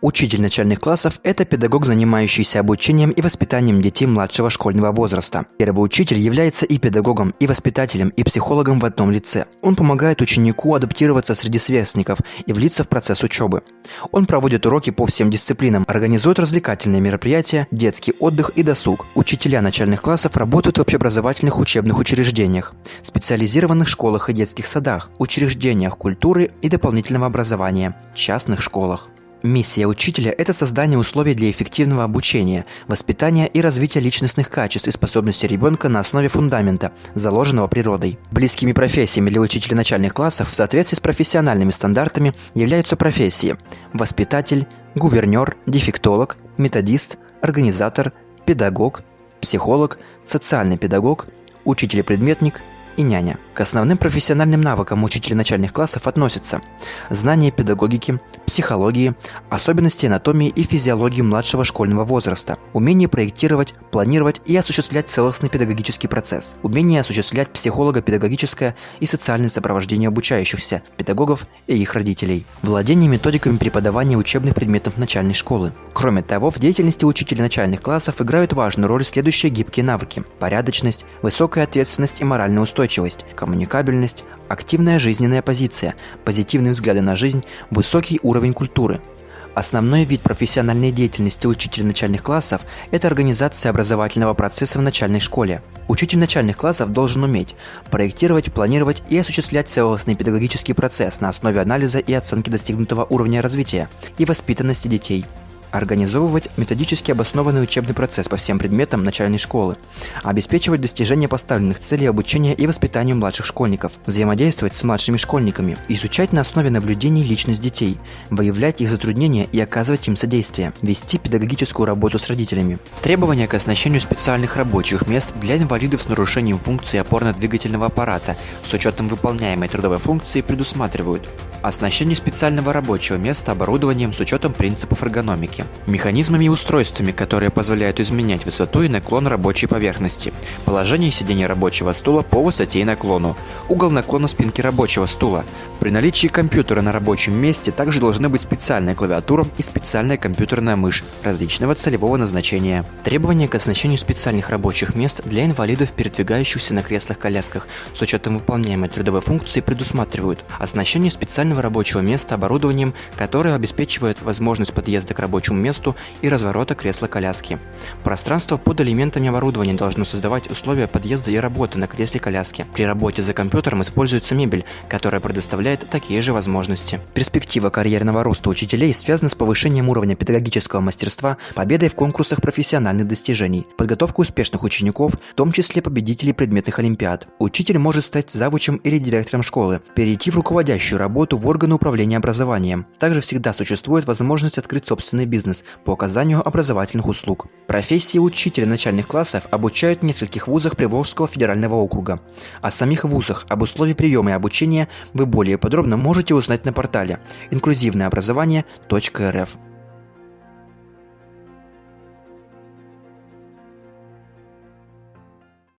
Учитель начальных классов – это педагог, занимающийся обучением и воспитанием детей младшего школьного возраста. Первый учитель является и педагогом, и воспитателем, и психологом в одном лице. Он помогает ученику адаптироваться среди сверстников и влиться в процесс учебы. Он проводит уроки по всем дисциплинам, организует развлекательные мероприятия, детский отдых и досуг. Учителя начальных классов работают в общеобразовательных учебных учреждениях, специализированных школах и детских садах, учреждениях культуры и дополнительного образования, частных школах. Миссия учителя – это создание условий для эффективного обучения, воспитания и развития личностных качеств и способностей ребенка на основе фундамента, заложенного природой. Близкими профессиями для учителя начальных классов в соответствии с профессиональными стандартами являются профессии – воспитатель, гувернер, дефектолог, методист, организатор, педагог, психолог, социальный педагог, учитель-предметник – и няня. К основным профессиональным навыкам учителя начальных классов относятся знание педагогики, психологии, особенности анатомии и физиологии младшего школьного возраста, умение проектировать, планировать и осуществлять целостный педагогический процесс, умение осуществлять психолого-педагогическое и социальное сопровождение обучающихся, педагогов и их родителей, владение методиками преподавания учебных предметов начальной школы. Кроме того, в деятельности учителя начальных классов играют важную роль следующие гибкие навыки – порядочность, высокая ответственность и моральная устойчивость, коммуникабельность, активная жизненная позиция, позитивные взгляды на жизнь, высокий уровень культуры. Основной вид профессиональной деятельности учителя начальных классов – это организация образовательного процесса в начальной школе. Учитель начальных классов должен уметь проектировать, планировать и осуществлять целостный педагогический процесс на основе анализа и оценки достигнутого уровня развития и воспитанности детей – организовывать методически обоснованный учебный процесс по всем предметам начальной школы, обеспечивать достижение поставленных целей обучения и воспитания младших школьников, взаимодействовать с младшими школьниками, изучать на основе наблюдений личность детей, выявлять их затруднения и оказывать им содействие, вести педагогическую работу с родителями. Требования к оснащению специальных рабочих мест для инвалидов с нарушением функции опорно-двигательного аппарата с учетом выполняемой трудовой функции предусматривают Оснащение специального рабочего места оборудованием с учетом принципов эргономики. Механизмами и устройствами, которые позволяют изменять высоту и наклон рабочей поверхности. Положение сидения рабочего стула по высоте и наклону. Угол наклона спинки рабочего стула. При наличии компьютера на рабочем месте также должны быть специальная клавиатура и специальная компьютерная мышь различного целевого назначения. Требования к оснащению специальных рабочих мест для инвалидов, передвигающихся на креслах-колясках с учетом выполняемой трудовой функции предусматривают оснащение специального рабочего места оборудованием, которое обеспечивает возможность подъезда к рабочему месту и разворота кресла-коляски. Пространство под элементами оборудования должно создавать условия подъезда и работы на кресле-коляске. При работе за компьютером используется мебель, которая предоставляет такие же возможности. Перспектива карьерного роста учителей связана с повышением уровня педагогического мастерства, победой в конкурсах профессиональных достижений, подготовкой успешных учеников, в том числе победителей предметных олимпиад. Учитель может стать завучем или директором школы, перейти в руководящую работу в органы управления образованием. Также всегда существует возможность открыть собственный бизнес по оказанию образовательных услуг. Профессии учителя начальных классов обучают в нескольких вузах Приволжского федерального округа. О самих вузах, об условиях приема и обучения вы более подробно можете узнать на портале инклюзивное инклюзивнообразование.рф.